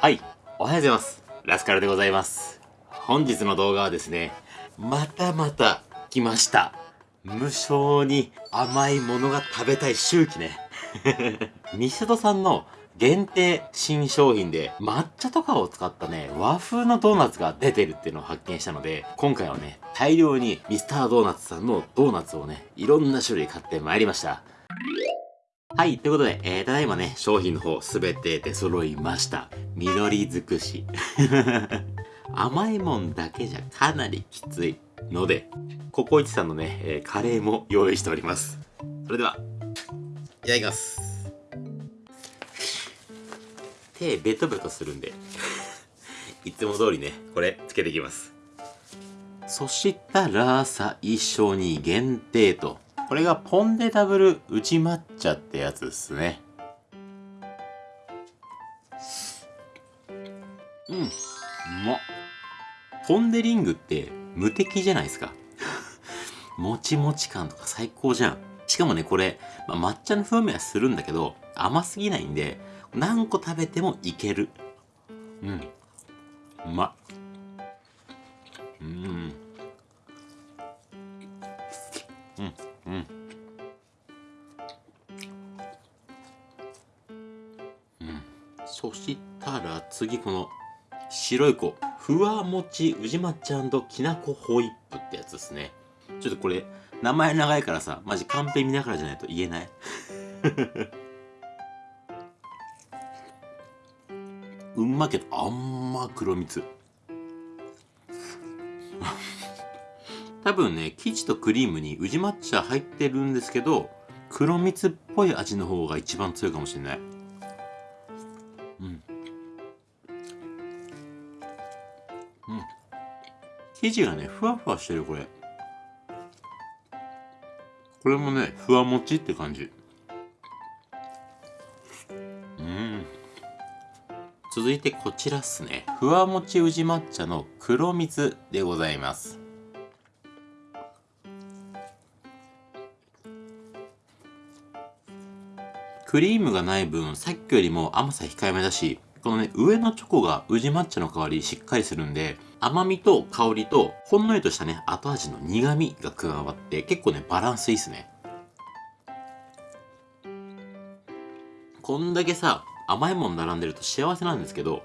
はい、おはようございます。ラスカルでございます。本日の動画はですね、またまた来ました。無性に甘いものが食べたい周期ね。ミシュドさんの限定新商品で抹茶とかを使ったね、和風のドーナツが出てるっていうのを発見したので、今回はね、大量にミスタードーナツさんのドーナツをね、いろんな種類買ってまいりました。はい、ということで、えー、ただいまね、商品の方すべて出揃いました。緑尽くし。甘いもんだけじゃかなりきついので、ココイチさんのね、えーカレーも用意しております。それでは、いただきます。手ベトベトするんで、いつも通りね、これつけていきます。そしたら、最初に限定と。これがポンデダブル宇治抹茶ってやつですね。うん、うまっ。ポンデリングって無敵じゃないですか。もちもち感とか最高じゃん。しかもね、これ、まあ、抹茶の風味はするんだけど、甘すぎないんで、何個食べてもいける。うん。うまっ。うん。次この白い子、ふわもち宇治抹茶きなこホイップってやつですね。ちょっとこれ、名前長いからさ、マジカンペ見ながらじゃないと言えない？うんまけど、あんま黒蜜。多分ね、生地とクリームに宇治抹茶入ってるんですけど、黒蜜っぽい味の方が一番強いかもしれない。生地がね、ふわふわしてる、これ。これもね、ふわもちって感じ。うん。続いてこちらっすね。ふわもち宇治抹茶の黒蜜でございます。クリームがない分、さっきよりも甘さ控えめだし、このね、上のチョコが宇治抹茶の代わりしっかりするんで、甘みと香りと、ほんのりとしたね、後味の苦味が加わって、結構ね、バランスいいっすね。こんだけさ、甘いもん並んでると幸せなんですけど、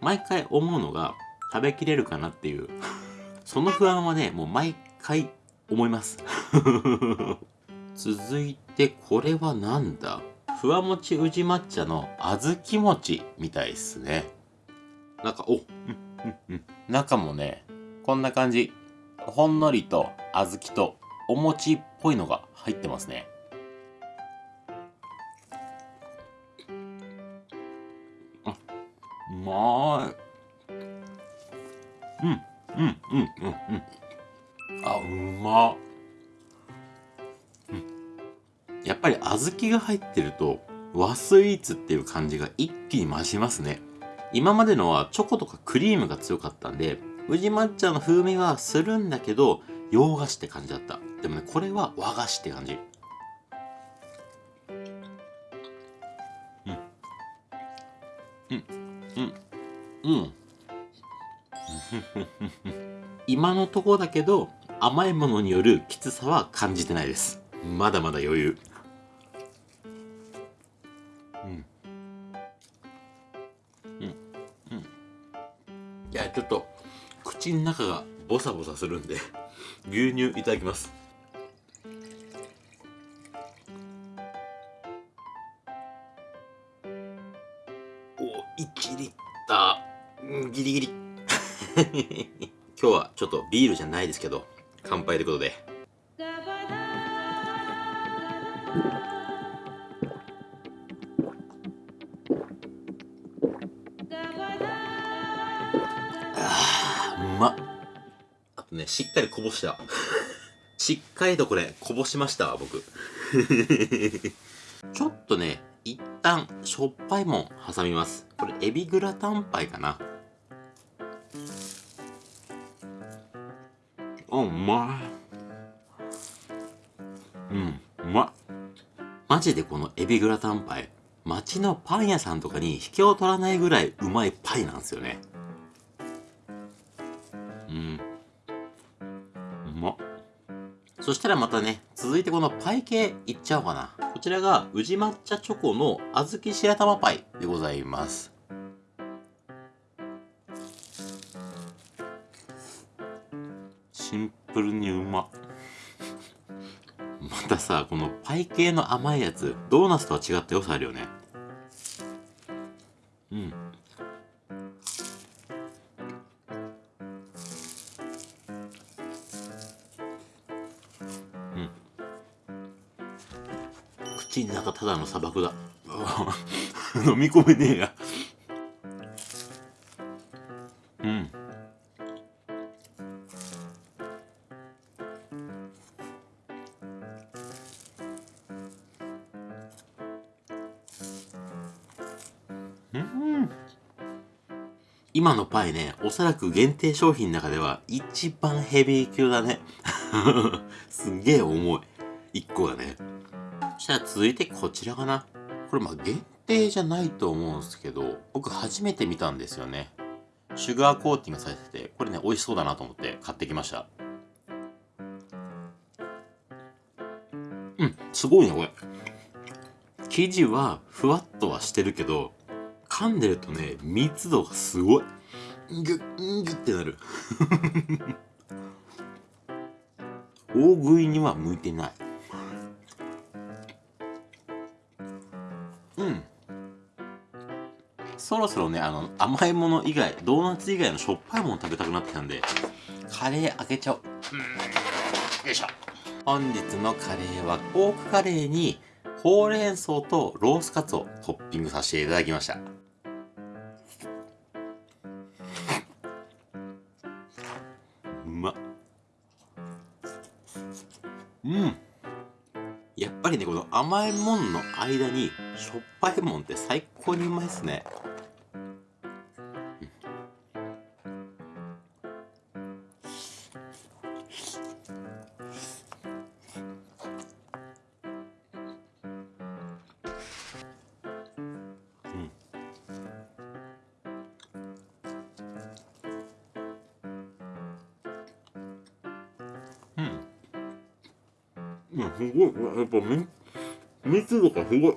毎回思うのが、食べきれるかなっていう。その不安はね、もう毎回思います。続いて、これはなんだ？ふわもち宇治抹茶の小豆餅みたいっすね。なんか、お、うん、うん、中もね、こんな感じ。ほんのりと小豆とお餅っぽいのが入ってますね。あ、うまい。うん、うん、うん、うん、うん。あ、うまっ。やっぱり小豆が入ってると和スイーツっていう感じが一気に増しますね。今までのはチョコとかクリームが強かったんで、宇治抹茶の風味がするんだけど、洋菓子って感じだった。でもね、これは和菓子って感じ。うん。うん。うん。うん。今のところだけど、甘いものによるきつさは感じてないです。まだまだ余裕。口の中がボサボサするんで、牛乳いただきます。お、1リッター、うんギリギリ。今日はちょっとビールじゃないですけど、乾杯ということで。あとねしっかりこぼした。しっかりとこれこぼしました僕。ちょっとね一旦しょっぱいもん挟みます。これエビグラタンパイかな。うんうまい。うんうまっマジでこのエビグラタンパイ街のパン屋さんとかに引けを取らないぐらいうまいパイなんですよね。うん。そしたらまたね続いてこのパイ系いっちゃおうかな。こちらが宇治抹茶チョコの小豆白玉パイでございます。シンプルにうま。またさこのパイ系の甘いやつドーナツとは違った良さあるよね。うん。口の中ただの砂漠だ 飲み込めねえやうんうん今のパイね、おそらく限定商品の中では一番ヘビー級だね。すげえ重い。1個がね。そしたら続いてこちらかな。これまあ限定じゃないと思うんですけど、僕初めて見たんですよね。シュガーコーティングされてて、これね、美味しそうだなと思って買ってきました。うん、すごいね、これ。生地はふわっとはしてるけど、噛んでるとね密度がすごいギュッギュッってなる 大食いには向いてないそろそろねあの甘いもの以外ドーナツ以外のしょっぱいもの食べたくなってきたんでカレー開けちゃおう。よいしょ。本日のカレーはポークカレーにほうれん草とロースカツをトッピングさせていただきました。うま。っうん。やっぱりねこの甘いもんの間にしょっぱいもんって最高にうまいっすねうん。いや、すごい。やっぱみ、密度がすごい。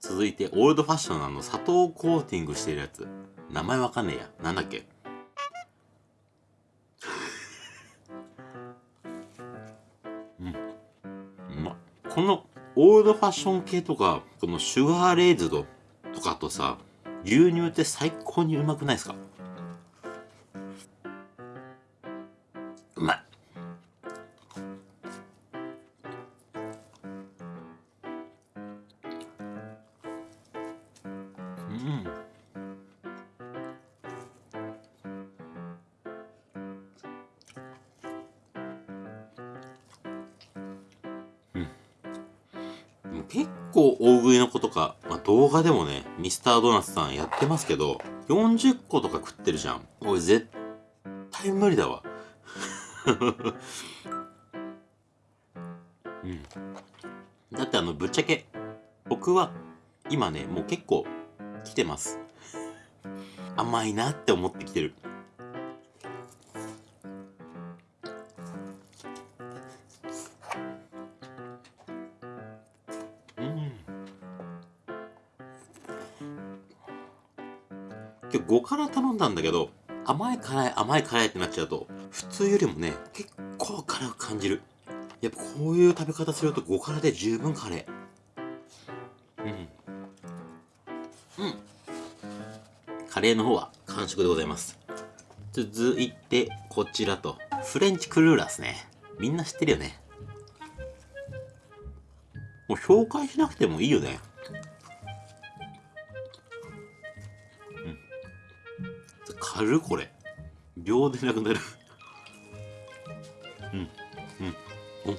続いて、オールドファッションのあの、砂糖コーティングしてるやつ。名前わかん。ねえや。なん。だっけうん。まっこの、オールドファッション系とか、このシュガーレイズドとかとさ、牛乳って最高にうまくないですかうん結構大食いの子とか、まあ、動画でもねミスタードーナツさんやってますけど40個とか食ってるじゃん。俺絶対無理だわ。うん。だってあのぶっちゃけ僕は今ねもう結構来てます。甘いなって思ってきてる。うん。今日5辛頼んだんだけど甘い辛い甘い辛いってなっちゃうと普通よりもね結構辛く感じる。やっぱこういう食べ方すると5辛で十分辛いううん。カレーの方は完食でございます。続いてこちらと。フレンチクルーラーですね。みんな知ってるよね。もう紹介しなくてもいいよね。うん。軽これ。秒でなくなる。うん。うん。おうん。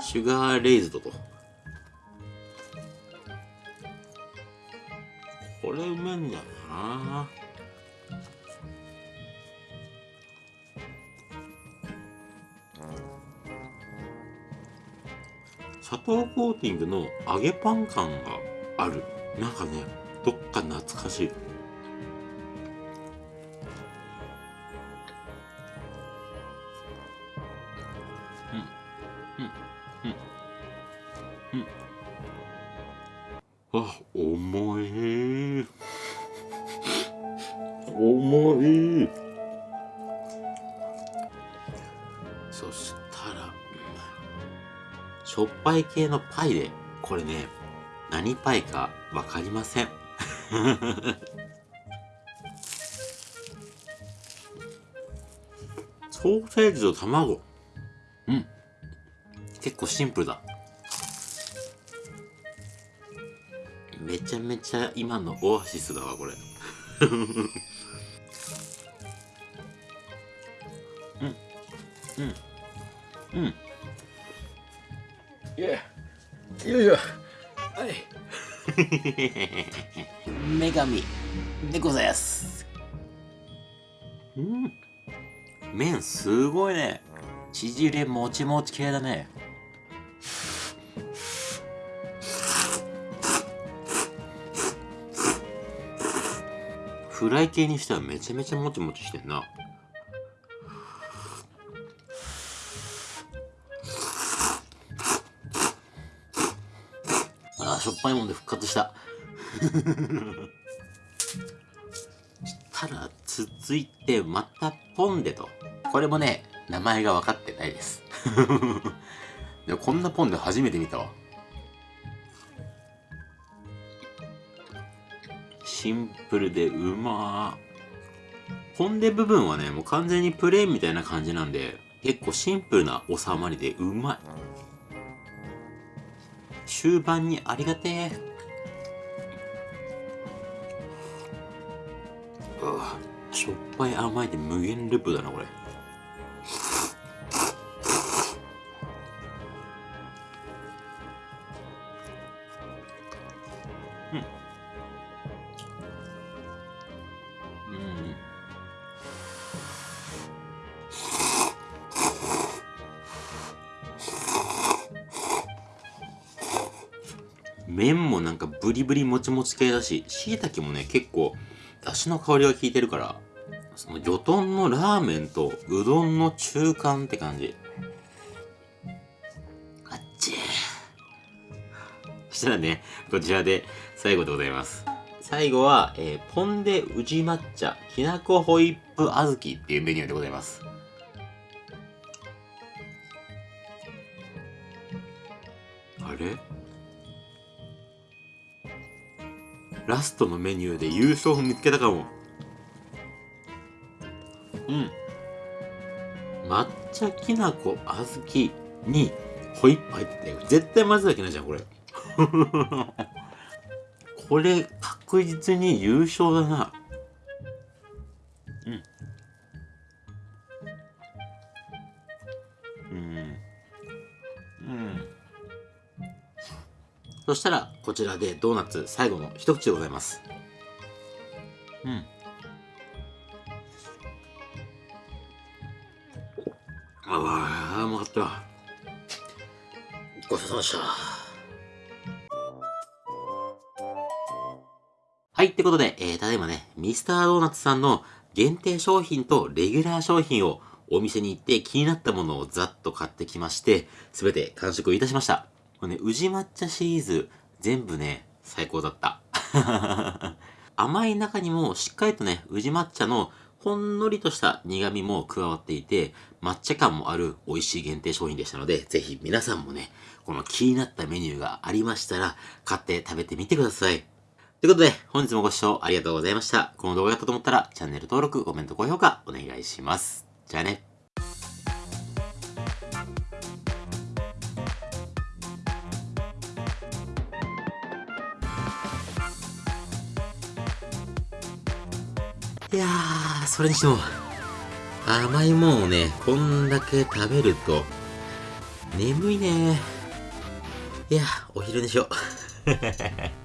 シュガーレイズドと。これうめんだよな砂糖コーティングの揚げパン感がある。なんかねどっか懐かしい。うんうんうんうん。あ重い。しょっぱい系のパイで、これね、何パイかわかりません。ソーセージと卵。うん。結構シンプルだ。めちゃめちゃ今のオアシスだわこれ いしょはい。女神でございます。うん。麺すごいね。縮れもちもち系だね。フライ系にしてはめちゃめちゃもちもちしてんな。ぱいもんで復活したしたら続いてまたポンデとこれもね名前が分かってないです でもこんなポンデ初めて見たわシンプルでうまー。ポンデ部分はね、もう完全にプレーンみたいな感じなんで、結構シンプルな収まりでうまい。終盤にありがてえ。しょっぱい甘いで無限ループだな、これ。麺もなんかブリブリもちもち系だし、椎茸もね、結構、だしの香りが効いてるから、その魚豚のラーメンとうどんの中間って感じ。あっちそしたらね、こちらで最後でございます。最後は、えー、ポンデ宇治抹茶きなこホイップ小豆っていうメニューでございます。あれ？ラストのメニューで優勝を見つけたかも。うん。抹茶きなこ小豆にホイップ入ってて、絶対混ぜなきゃないじゃん、これ。これ、確実に優勝だな。そしたら、こちらでドーナツ最後の一口でございます。うん。ああ、うまかった。ごちそうさまでした。はい、ってことで、えー、ただいまね、ミスタードーナツさんの限定商品とレギュラー商品をお店に行って気になったものをざっと買ってきまして、すべて完食いたしました。これね、宇治抹茶シリーズ、全部ね、最高だった。甘い中にもしっかりとね、宇治抹茶のほんのりとした苦味も加わっていて、抹茶感もある美味しい限定商品でしたので、ぜひ皆さんもね、この気になったメニューがありましたら、買って食べてみてください。ということで、本日もご視聴ありがとうございました。この動画だったと思ったら、チャンネル登録、コメント、高評価、お願いします。じゃあね。それにしても、甘いもんをね、こんだけ食べると、眠いねいや、お昼寝しよう。